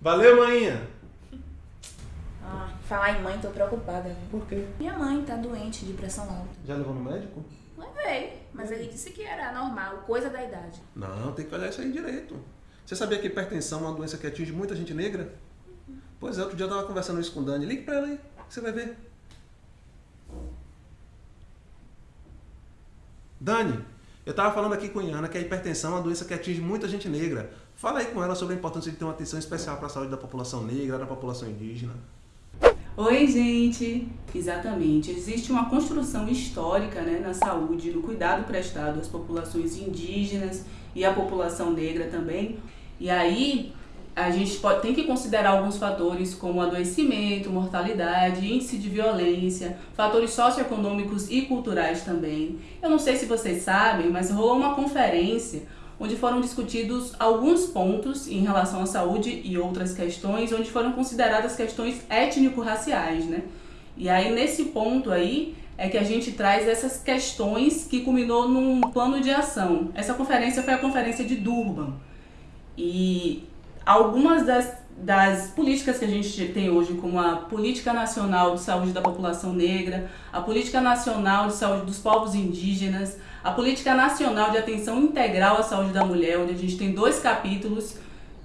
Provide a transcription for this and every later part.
Valeu, maninha! Ah, falar em mãe, tô preocupada. viu? Por quê? Minha mãe tá doente de pressão alta. Já levou no médico? Levei, mas ele disse que era normal, coisa da idade. Não, tem que olhar isso aí direito. Você sabia que hipertensão é uma doença que atinge muita gente negra? Pois é, outro dia eu tava conversando isso com o Dani. Ligue pra ela aí, você vai ver. Dani, eu tava falando aqui com a Iana que a hipertensão é uma doença que atinge muita gente negra. Fala aí com ela sobre a importância de ter uma atenção especial para a saúde da população negra, da população indígena. Oi, gente! Exatamente. Existe uma construção histórica né, na saúde, no cuidado prestado às populações indígenas e à população negra também. E aí a gente pode, tem que considerar alguns fatores como adoecimento, mortalidade, índice de violência, fatores socioeconômicos e culturais também. Eu não sei se vocês sabem, mas rolou uma conferência onde foram discutidos alguns pontos em relação à saúde e outras questões, onde foram consideradas questões étnico-raciais, né? E aí nesse ponto aí é que a gente traz essas questões que culminou num plano de ação. Essa conferência foi a conferência de Durban. E algumas das, das políticas que a gente tem hoje, como a Política Nacional de Saúde da População Negra, a Política Nacional de Saúde dos Povos Indígenas, a Política Nacional de Atenção Integral à Saúde da Mulher, onde a gente tem dois capítulos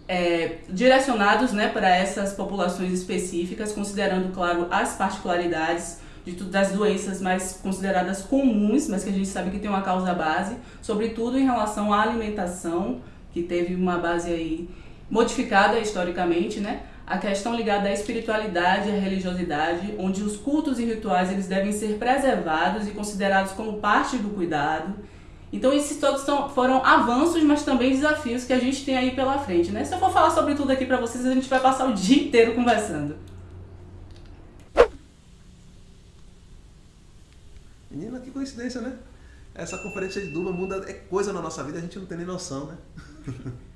é, direcionados né, para essas populações específicas, considerando, claro, as particularidades de das doenças mais consideradas comuns, mas que a gente sabe que tem uma causa base, sobretudo em relação à alimentação, que teve uma base aí modificada historicamente, né? A questão ligada à espiritualidade e à religiosidade, onde os cultos e rituais eles devem ser preservados e considerados como parte do cuidado. Então esses todos são, foram avanços, mas também desafios que a gente tem aí pela frente, né? Se eu for falar sobre tudo aqui para vocês, a gente vai passar o dia inteiro conversando. Menina, que coincidência, né? Essa conferência de Durban muda é coisa na nossa vida, a gente não tem nem noção, né?